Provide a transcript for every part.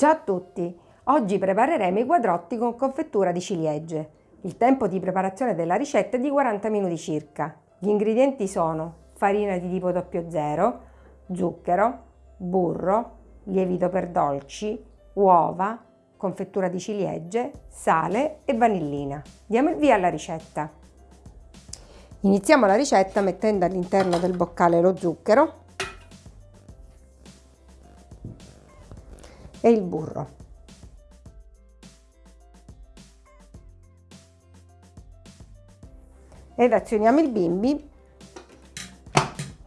Ciao a tutti! Oggi prepareremo i quadrotti con confettura di ciliegie. Il tempo di preparazione della ricetta è di 40 minuti circa. Gli ingredienti sono farina di tipo 00, zucchero, burro, lievito per dolci, uova, confettura di ciliegie, sale e vanillina. Diamo il via alla ricetta. Iniziamo la ricetta mettendo all'interno del boccale lo zucchero e il burro. Ed azioniamo il bimbi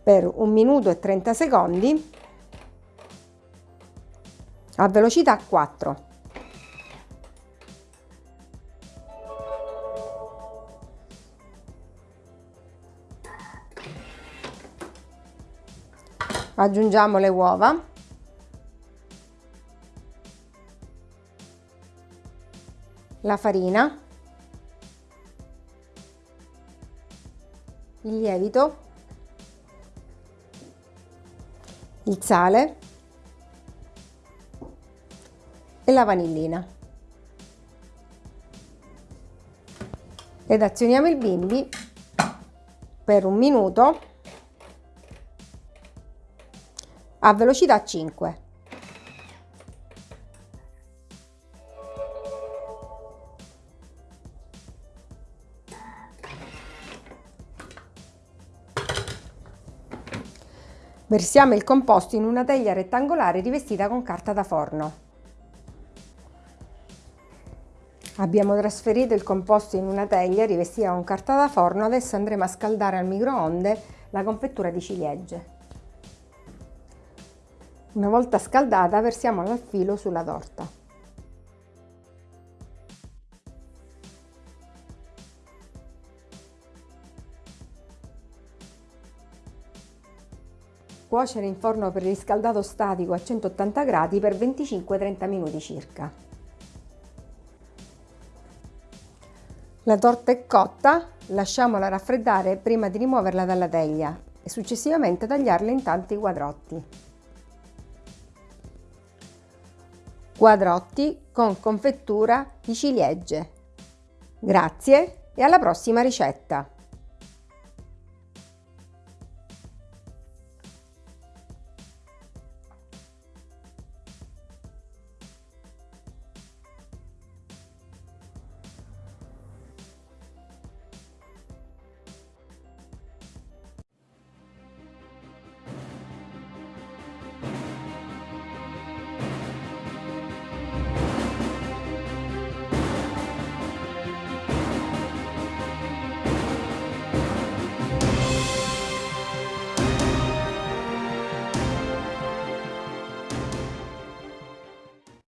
per un minuto e 30 secondi a velocità 4. Aggiungiamo le uova la farina, il lievito, il sale e la vanillina. Ed azioniamo il bimbi per un minuto a velocità 5. Versiamo il composto in una teglia rettangolare rivestita con carta da forno. Abbiamo trasferito il composto in una teglia rivestita con carta da forno, adesso andremo a scaldare al microonde la confettura di ciliegie. Una volta scaldata versiamola al filo sulla torta. Cuocere in forno per riscaldato statico a 180 gradi per 25-30 minuti circa. La torta è cotta, lasciamola raffreddare prima di rimuoverla dalla teglia e successivamente tagliarla in tanti quadrotti. Quadrotti con confettura di ciliegie. Grazie e alla prossima ricetta!